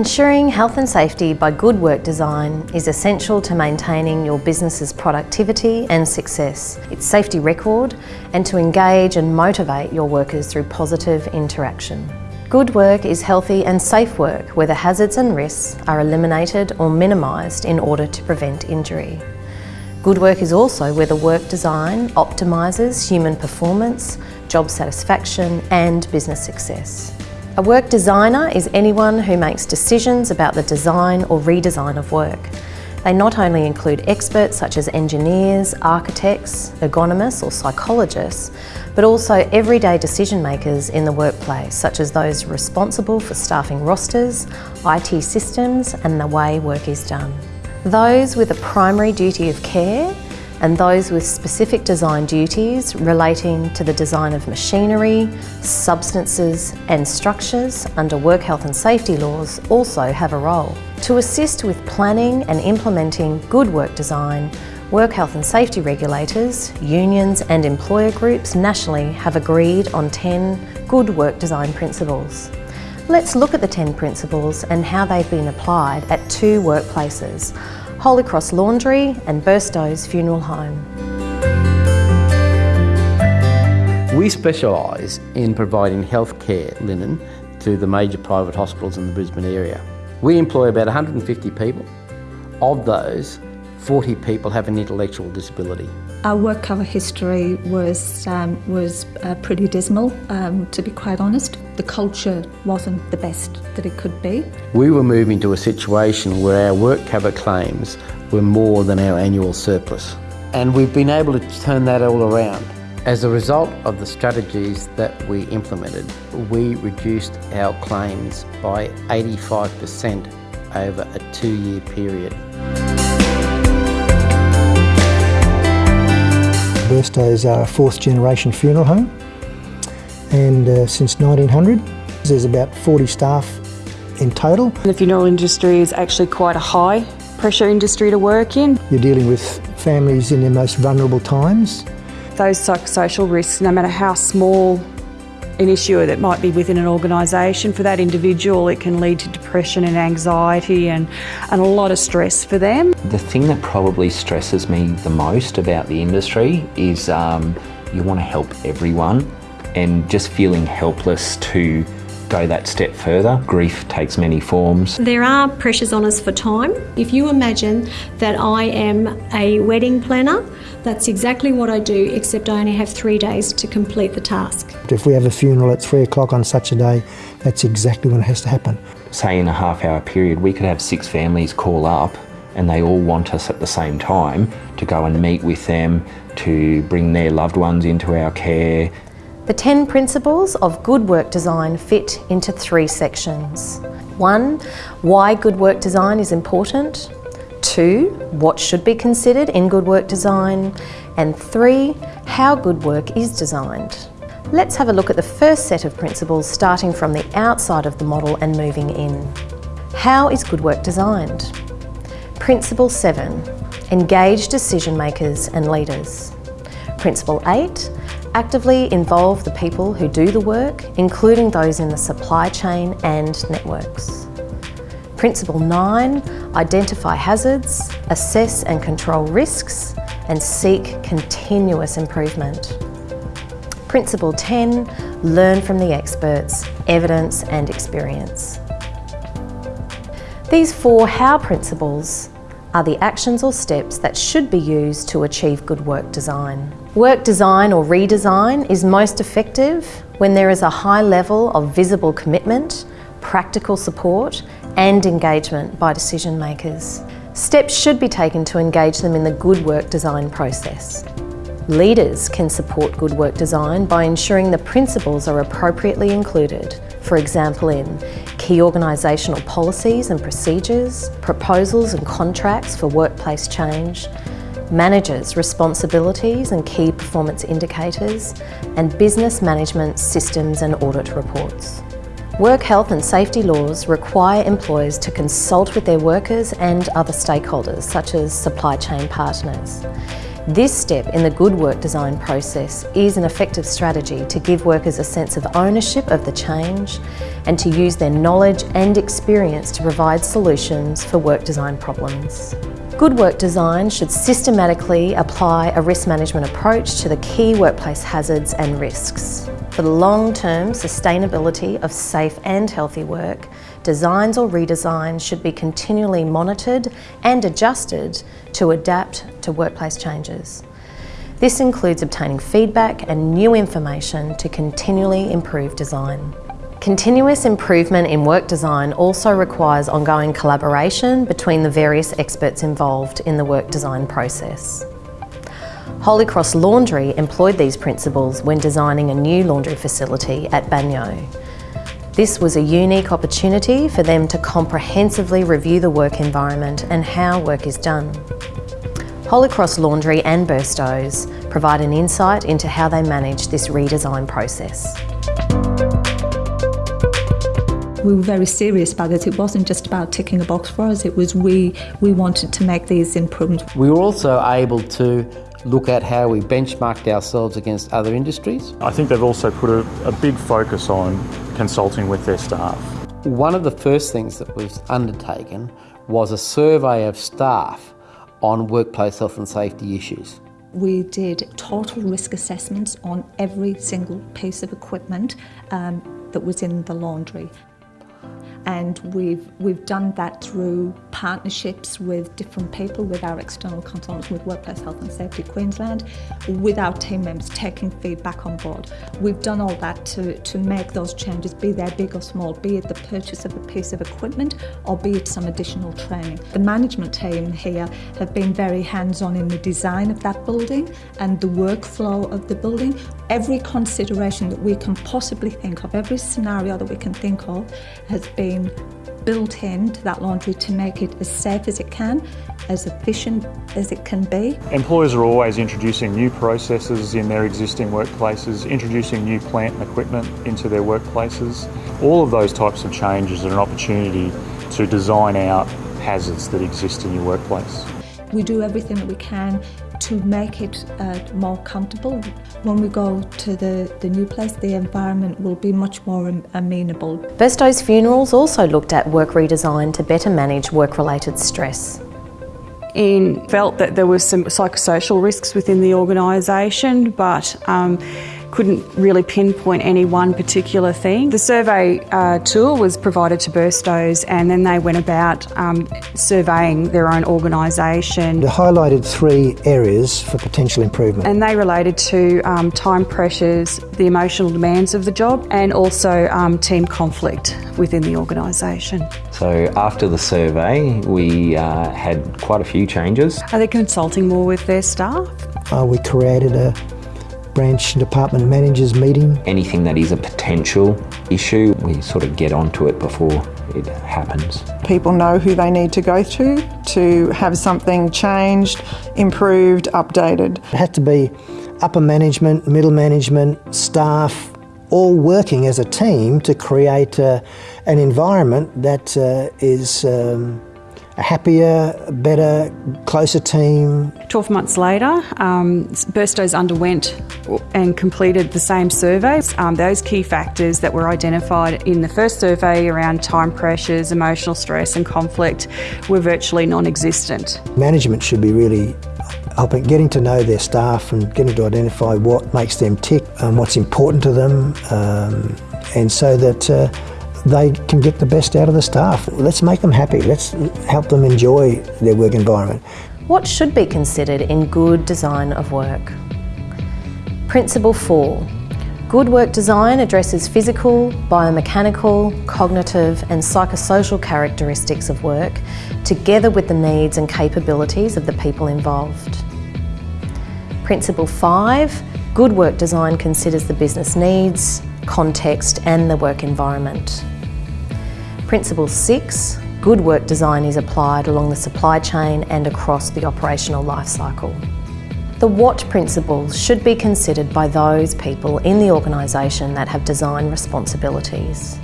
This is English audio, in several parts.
Ensuring health and safety by good work design is essential to maintaining your business's productivity and success, its safety record, and to engage and motivate your workers through positive interaction. Good work is healthy and safe work where the hazards and risks are eliminated or minimised in order to prevent injury. Good work is also where the work design optimises human performance, job satisfaction and business success. A work designer is anyone who makes decisions about the design or redesign of work. They not only include experts such as engineers, architects, ergonomists or psychologists, but also everyday decision makers in the workplace, such as those responsible for staffing rosters, IT systems and the way work is done. Those with a primary duty of care and those with specific design duties relating to the design of machinery, substances and structures under work health and safety laws also have a role. To assist with planning and implementing good work design, work health and safety regulators, unions and employer groups nationally have agreed on 10 good work design principles. Let's look at the 10 principles and how they've been applied at two workplaces, Holy Cross Laundry and Burstows Funeral Home. We specialise in providing healthcare linen to the major private hospitals in the Brisbane area. We employ about 150 people. Of those, 40 people have an intellectual disability. Our work cover history was, um, was uh, pretty dismal, um, to be quite honest. The culture wasn't the best that it could be. We were moving to a situation where our work cover claims were more than our annual surplus. And we've been able to turn that all around. As a result of the strategies that we implemented, we reduced our claims by 85% over a two-year period. Burstows are a fourth generation funeral home and uh, since 1900 there's about 40 staff in total. The funeral industry is actually quite a high pressure industry to work in. You're dealing with families in their most vulnerable times. Those psychosocial risks, no matter how small an issue that might be within an organisation, for that individual it can lead to depression and anxiety and, and a lot of stress for them. The thing that probably stresses me the most about the industry is um, you want to help everyone and just feeling helpless to go that step further. Grief takes many forms. There are pressures on us for time. If you imagine that I am a wedding planner, that's exactly what I do, except I only have three days to complete the task. If we have a funeral at three o'clock on such a day, that's exactly when it has to happen. Say in a half hour period, we could have six families call up and they all want us at the same time to go and meet with them, to bring their loved ones into our care, the 10 principles of good work design fit into three sections. One, why good work design is important. Two, what should be considered in good work design. And three, how good work is designed. Let's have a look at the first set of principles starting from the outside of the model and moving in. How is good work designed? Principle 7, engage decision makers and leaders. Principle 8, Actively involve the people who do the work, including those in the supply chain and networks. Principle 9, identify hazards, assess and control risks, and seek continuous improvement. Principle 10, learn from the experts, evidence and experience. These four how principles are the actions or steps that should be used to achieve good work design. Work design or redesign is most effective when there is a high level of visible commitment, practical support and engagement by decision makers. Steps should be taken to engage them in the good work design process. Leaders can support good work design by ensuring the principles are appropriately included, for example in key organisational policies and procedures, proposals and contracts for workplace change, managers' responsibilities and key performance indicators, and business management systems and audit reports. Work health and safety laws require employers to consult with their workers and other stakeholders, such as supply chain partners. This step in the good work design process is an effective strategy to give workers a sense of ownership of the change and to use their knowledge and experience to provide solutions for work design problems. Good work design should systematically apply a risk management approach to the key workplace hazards and risks. For the long-term sustainability of safe and healthy work, designs or redesigns should be continually monitored and adjusted to adapt to workplace changes. This includes obtaining feedback and new information to continually improve design. Continuous improvement in work design also requires ongoing collaboration between the various experts involved in the work design process. Holy Cross Laundry employed these principles when designing a new laundry facility at Banyo. This was a unique opportunity for them to comprehensively review the work environment and how work is done. Holy Cross Laundry and Burstows provide an insight into how they manage this redesign process we were very serious about this. It wasn't just about ticking a box for us, it was we, we wanted to make these improvements. We were also able to look at how we benchmarked ourselves against other industries. I think they've also put a, a big focus on consulting with their staff. One of the first things that was undertaken was a survey of staff on workplace health and safety issues. We did total risk assessments on every single piece of equipment um, that was in the laundry and we've we've done that through partnerships with different people, with our external consultants, with Workplace Health and Safety Queensland, with our team members taking feedback on board. We've done all that to, to make those changes, be they big or small, be it the purchase of a piece of equipment or be it some additional training. The management team here have been very hands-on in the design of that building and the workflow of the building. Every consideration that we can possibly think of, every scenario that we can think of has been been built into that laundry to make it as safe as it can, as efficient as it can be. Employers are always introducing new processes in their existing workplaces, introducing new plant and equipment into their workplaces. All of those types of changes are an opportunity to design out hazards that exist in your workplace. We do everything that we can to make it uh, more comfortable. When we go to the, the new place, the environment will be much more amenable. Burstows Funerals also looked at work redesign to better manage work-related stress. Ian felt that there was some psychosocial risks within the organisation, but um, couldn't really pinpoint any one particular thing. The survey uh, tool was provided to Burstows and then they went about um, surveying their own organisation. They highlighted three areas for potential improvement. And they related to um, time pressures, the emotional demands of the job and also um, team conflict within the organisation. So after the survey we uh, had quite a few changes. Are they consulting more with their staff? Uh, we created a branch department managers meeting. Anything that is a potential issue, we sort of get onto it before it happens. People know who they need to go to to have something changed, improved, updated. It has to be upper management, middle management, staff, all working as a team to create uh, an environment that uh, is um, a happier, better, closer team. 12 months later, um, Burstows underwent and completed the same survey. Um, those key factors that were identified in the first survey around time pressures, emotional stress and conflict were virtually non-existent. Management should be really helping getting to know their staff and getting to identify what makes them tick and what's important to them um, and so that uh, they can get the best out of the staff. Let's make them happy. Let's help them enjoy their work environment. What should be considered in good design of work? Principle 4. Good work design addresses physical, biomechanical, cognitive and psychosocial characteristics of work together with the needs and capabilities of the people involved. Principle 5. Good work design considers the business needs, context and the work environment. Principle 6, good work design is applied along the supply chain and across the operational life cycle. The what principles should be considered by those people in the organisation that have design responsibilities.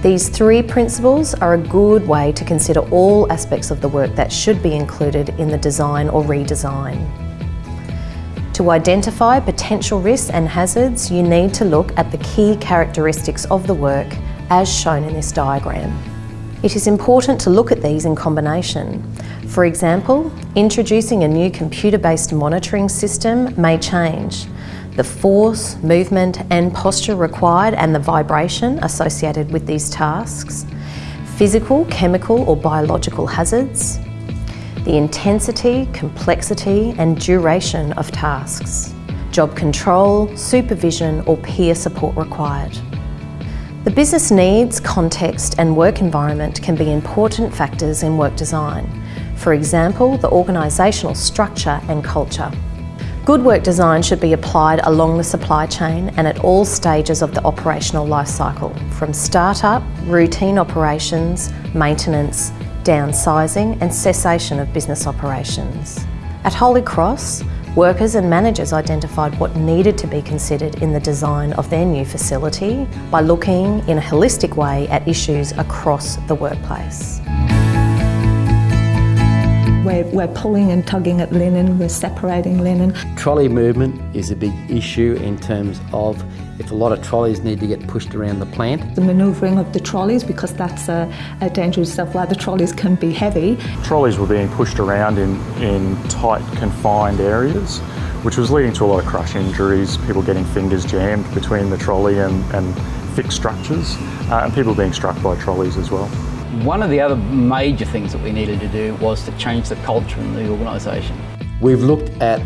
These three principles are a good way to consider all aspects of the work that should be included in the design or redesign. To identify potential risks and hazards, you need to look at the key characteristics of the work as shown in this diagram. It is important to look at these in combination. For example, introducing a new computer-based monitoring system may change the force, movement and posture required and the vibration associated with these tasks, physical, chemical or biological hazards, the intensity, complexity and duration of tasks, job control, supervision or peer support required. The business needs, context and work environment can be important factors in work design. For example, the organisational structure and culture. Good work design should be applied along the supply chain and at all stages of the operational life cycle, from start-up, routine operations, maintenance, downsizing and cessation of business operations. At Holy Cross, workers and managers identified what needed to be considered in the design of their new facility by looking in a holistic way at issues across the workplace. We're, we're pulling and tugging at linen, we're separating linen. Trolley movement is a big issue in terms of if a lot of trolleys need to get pushed around the plant. The manoeuvring of the trolleys, because that's a, a dangerous stuff where the trolleys can be heavy. Trolleys were being pushed around in, in tight, confined areas, which was leading to a lot of crush injuries, people getting fingers jammed between the trolley and, and fixed structures, uh, and people being struck by trolleys as well. One of the other major things that we needed to do was to change the culture in the organisation. We've looked at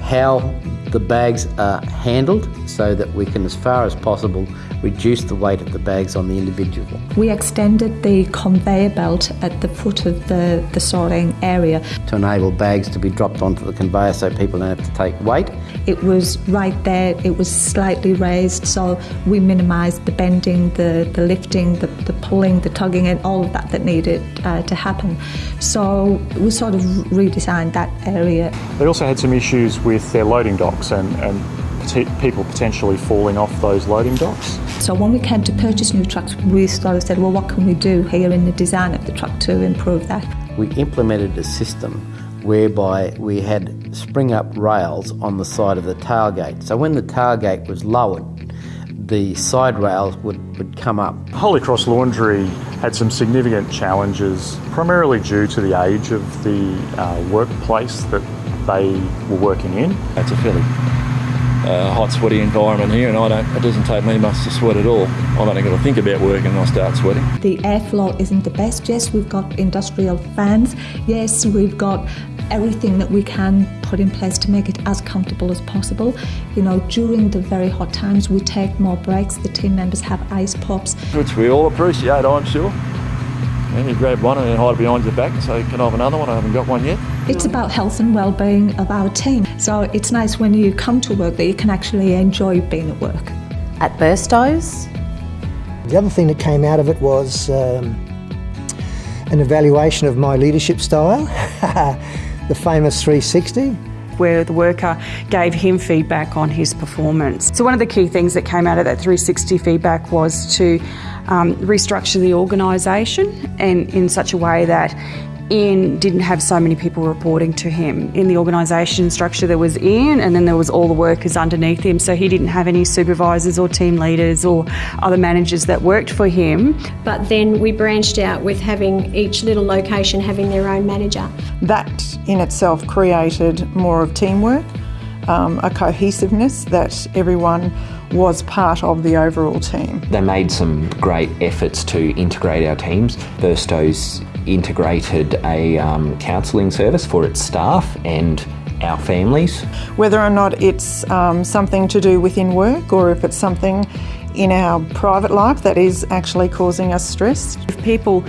how the bags are handled so that we can, as far as possible, reduce the weight of the bags on the individual. We extended the conveyor belt at the foot of the, the sorting area. To enable bags to be dropped onto the conveyor so people don't have to take weight. It was right there, it was slightly raised, so we minimised the bending, the, the lifting, the, the pulling, the tugging, and all of that that needed uh, to happen. So we sort of redesigned that area. They also had some issues with their loading docks and, and people potentially falling off those loading docks. So when we came to purchase new trucks, we sort of said, well, what can we do here in the design of the truck to improve that? We implemented a system whereby we had spring up rails on the side of the tailgate. So when the tailgate was lowered, the side rails would, would come up. Holy Cross Laundry had some significant challenges, primarily due to the age of the uh, workplace that they were working in. It's a fairly uh, hot, sweaty environment here, and I don't. It doesn't take me much to sweat at all. I've only got to think about working, and I start sweating. The airflow isn't the best. Yes, we've got industrial fans. Yes, we've got everything that we can put in place to make it as comfortable as possible. You know, during the very hot times, we take more breaks. The team members have ice pops, which we all appreciate, I'm sure. And you grab one and hide it behind your back and say, Can I have another one? I haven't got one yet. It's about health and well-being of our team. So it's nice when you come to work that you can actually enjoy being at work. At Burstows, the other thing that came out of it was um, an evaluation of my leadership style, the famous 360 where the worker gave him feedback on his performance. So one of the key things that came out of that 360 feedback was to um, restructure the organisation and in such a way that Ian didn't have so many people reporting to him. In the organisation structure, there was Ian, and then there was all the workers underneath him. So he didn't have any supervisors or team leaders or other managers that worked for him. But then we branched out with having each little location having their own manager. That in itself created more of teamwork, um, a cohesiveness that everyone was part of the overall team. They made some great efforts to integrate our teams. Burstows integrated a um, counselling service for its staff and our families. Whether or not it's um, something to do within work or if it's something in our private life that is actually causing us stress. If people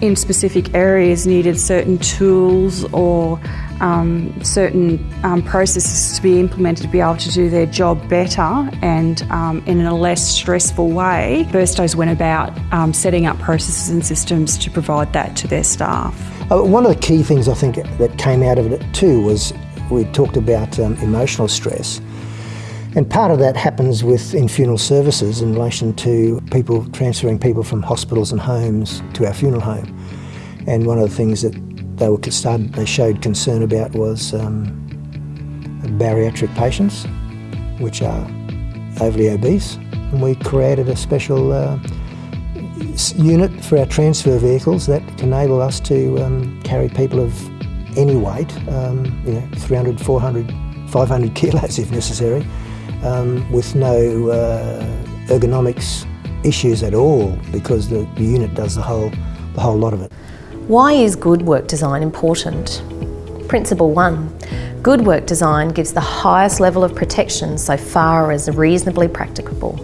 in specific areas needed certain tools or um, certain um, processes to be implemented to be able to do their job better and um, in a less stressful way, Burstows went about um, setting up processes and systems to provide that to their staff. Uh, one of the key things I think that came out of it too was we talked about um, emotional stress. And part of that happens with in funeral services in relation to people transferring people from hospitals and homes to our funeral home. And one of the things that they were started, they showed concern about was um, bariatric patients, which are overly obese, and we created a special uh, unit for our transfer vehicles that enable us to um, carry people of any weight, um, you know, 300, 400, 500 kilos if necessary, um, with no uh, ergonomics issues at all because the, the unit does the whole, the whole lot of it. Why is good work design important? Principle one, good work design gives the highest level of protection so far as reasonably practicable.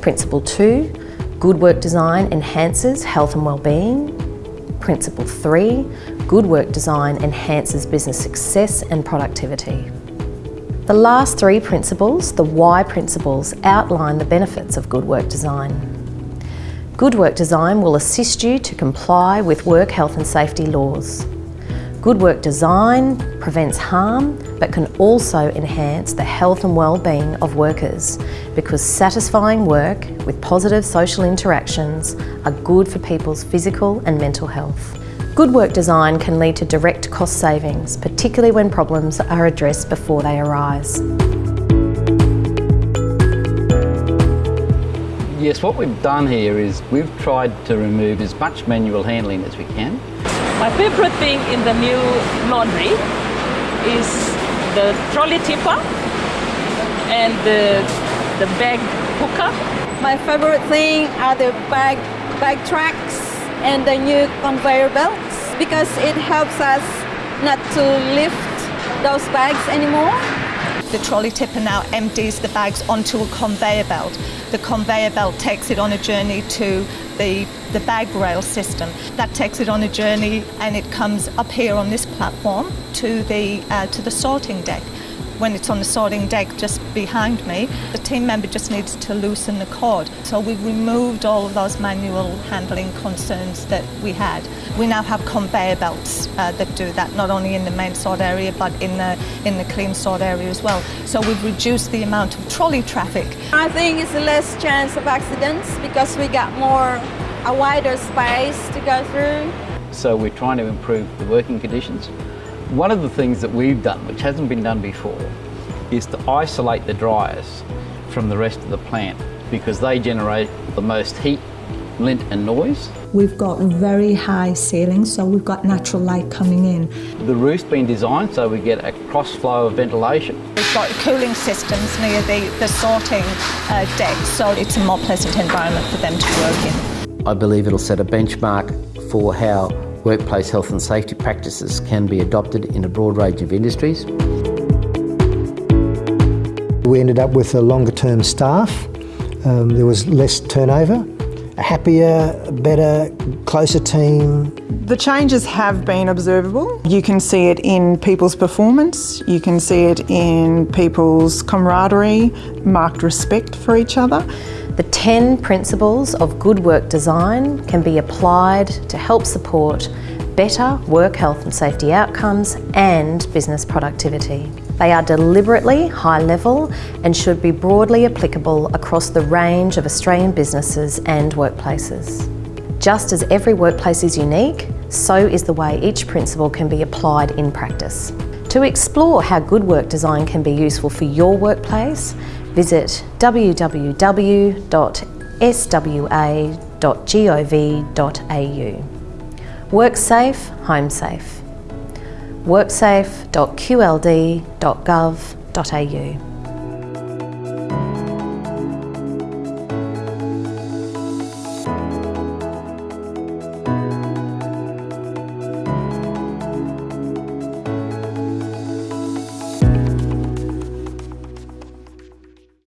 Principle two, good work design enhances health and well-being. Principle three, good work design enhances business success and productivity. The last three principles, the why principles, outline the benefits of good work design. Good work design will assist you to comply with work health and safety laws. Good work design prevents harm but can also enhance the health and well-being of workers because satisfying work with positive social interactions are good for people's physical and mental health. Good work design can lead to direct cost savings, particularly when problems are addressed before they arise. Yes, what we've done here is we've tried to remove as much manual handling as we can. My favorite thing in the new laundry is the trolley tipper and the, the bag hooker. My favorite thing are the bag, bag tracks and the new conveyor belts because it helps us not to lift those bags anymore. The trolley tipper now empties the bags onto a conveyor belt. The conveyor belt takes it on a journey to the, the bag rail system. That takes it on a journey and it comes up here on this platform to the, uh, to the sorting deck when it's on the sorting deck just behind me, the team member just needs to loosen the cord. So we've removed all of those manual handling concerns that we had. We now have conveyor belts uh, that do that, not only in the main sort area, but in the, in the clean sort area as well. So we've reduced the amount of trolley traffic. I think it's a less chance of accidents because we got more, a wider space to go through. So we're trying to improve the working conditions. One of the things that we've done, which hasn't been done before, is to isolate the dryers from the rest of the plant because they generate the most heat, lint and noise. We've got very high ceilings, so we've got natural light coming in. The roof's been designed so we get a cross flow of ventilation. We've got cooling systems near the, the sorting uh, deck, so it's a more pleasant environment for them to work in. I believe it'll set a benchmark for how workplace health and safety practices can be adopted in a broad range of industries. We ended up with a longer term staff, um, there was less turnover, a happier, better, closer team. The changes have been observable. You can see it in people's performance, you can see it in people's camaraderie, marked respect for each other. The 10 principles of good work design can be applied to help support better work health and safety outcomes and business productivity. They are deliberately high level and should be broadly applicable across the range of Australian businesses and workplaces. Just as every workplace is unique, so is the way each principle can be applied in practice. To explore how good work design can be useful for your workplace, visit www.swa.gov.au. Work safe, home safe. worksafe.qld.gov.au